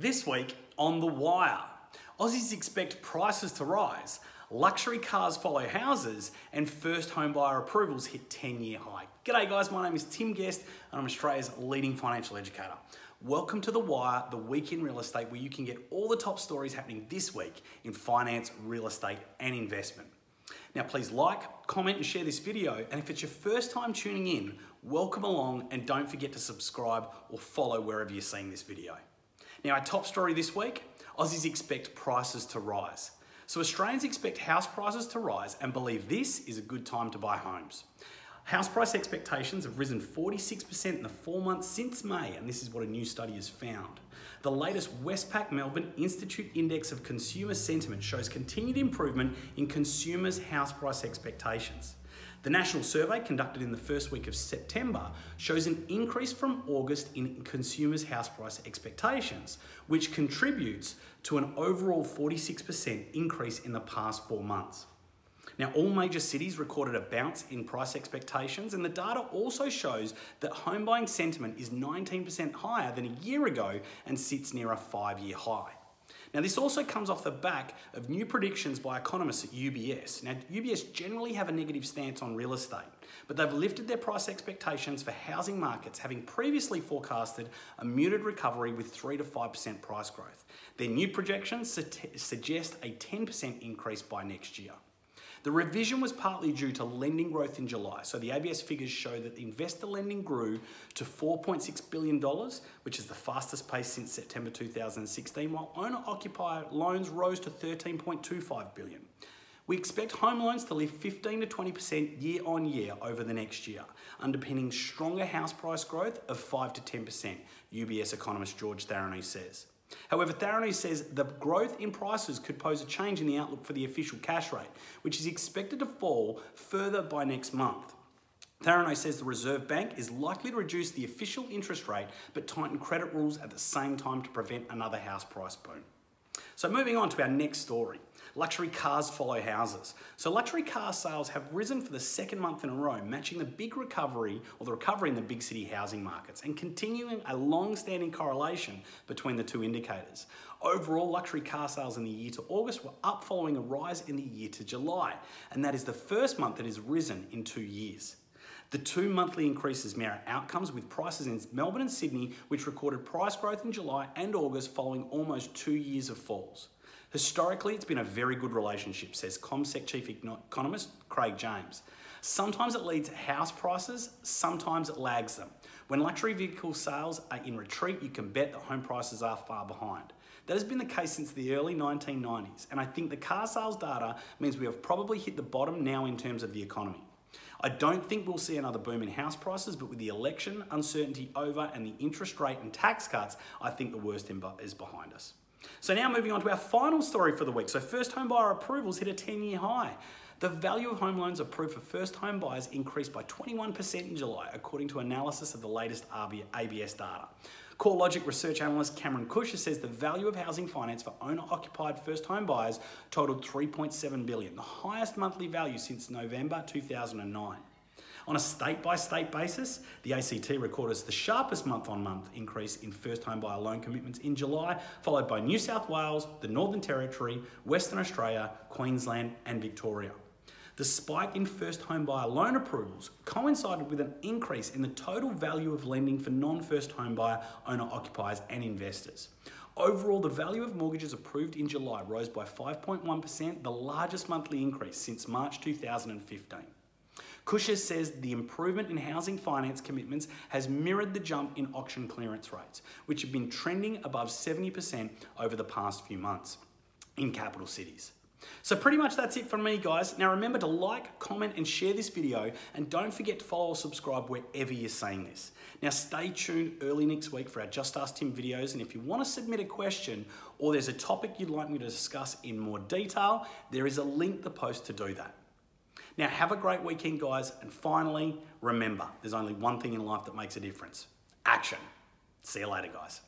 This week on The Wire, Aussies expect prices to rise, luxury cars follow houses, and first home buyer approvals hit 10 year high. G'day guys, my name is Tim Guest and I'm Australia's leading financial educator. Welcome to The Wire, the week in real estate where you can get all the top stories happening this week in finance, real estate, and investment. Now please like, comment and share this video and if it's your first time tuning in, welcome along and don't forget to subscribe or follow wherever you're seeing this video. Now our top story this week, Aussies expect prices to rise. So Australians expect house prices to rise and believe this is a good time to buy homes. House price expectations have risen 46% in the four months since May, and this is what a new study has found. The latest Westpac Melbourne Institute Index of Consumer Sentiment shows continued improvement in consumers' house price expectations. The national survey conducted in the first week of September shows an increase from August in consumers' house price expectations, which contributes to an overall 46% increase in the past four months. Now, all major cities recorded a bounce in price expectations, and the data also shows that home buying sentiment is 19% higher than a year ago and sits near a five year high. Now, this also comes off the back of new predictions by economists at UBS. Now, UBS generally have a negative stance on real estate, but they've lifted their price expectations for housing markets, having previously forecasted a muted recovery with 3 to 5% price growth. Their new projections suggest a 10% increase by next year. The revision was partly due to lending growth in July. So the ABS figures show that investor lending grew to $4.6 billion, which is the fastest pace since September 2016, while owner-occupier loans rose to 13.25 billion. We expect home loans to lift 15 to 20% year on year over the next year, underpinning stronger house price growth of 5 to 10%, UBS economist George Tharonis says. However, Tharonis says the growth in prices could pose a change in the outlook for the official cash rate, which is expected to fall further by next month. Tharonis says the Reserve Bank is likely to reduce the official interest rate but tighten credit rules at the same time to prevent another house price boom. So moving on to our next story. Luxury cars follow houses. So luxury car sales have risen for the second month in a row, matching the big recovery or the recovery in the big city housing markets and continuing a long-standing correlation between the two indicators. Overall, luxury car sales in the year to August were up following a rise in the year to July, and that is the first month that has risen in two years. The two monthly increases mirror outcomes with prices in Melbourne and Sydney, which recorded price growth in July and August following almost two years of falls. Historically, it's been a very good relationship, says CommSec chief economist Craig James. Sometimes it leads house prices, sometimes it lags them. When luxury vehicle sales are in retreat, you can bet that home prices are far behind. That has been the case since the early 1990s, and I think the car sales data means we have probably hit the bottom now in terms of the economy. I don't think we'll see another boom in house prices, but with the election uncertainty over and the interest rate and tax cuts, I think the worst is behind us. So now moving on to our final story for the week. So first home buyer approvals hit a 10 year high. The value of home loans approved for first home buyers increased by 21% in July, according to analysis of the latest ABS data. CoreLogic research analyst Cameron Kusher says the value of housing finance for owner-occupied first home buyers totaled 3.7 billion, the highest monthly value since November 2009. On a state-by-state basis, the ACT recorded the sharpest month-on-month -month increase in first home buyer loan commitments in July, followed by New South Wales, the Northern Territory, Western Australia, Queensland and Victoria. The spike in first home buyer loan approvals coincided with an increase in the total value of lending for non-first home buyer owner occupiers and investors. Overall, the value of mortgages approved in July rose by 5.1%, the largest monthly increase since March 2015. Kusher says the improvement in housing finance commitments has mirrored the jump in auction clearance rates, which have been trending above 70% over the past few months in capital cities. So pretty much that's it from me guys. Now remember to like, comment and share this video and don't forget to follow or subscribe wherever you're seeing this. Now stay tuned early next week for our Just Ask Tim videos and if you want to submit a question or there's a topic you'd like me to discuss in more detail, there is a link the post to do that. Now have a great weekend guys and finally remember there's only one thing in life that makes a difference. Action. See you later guys.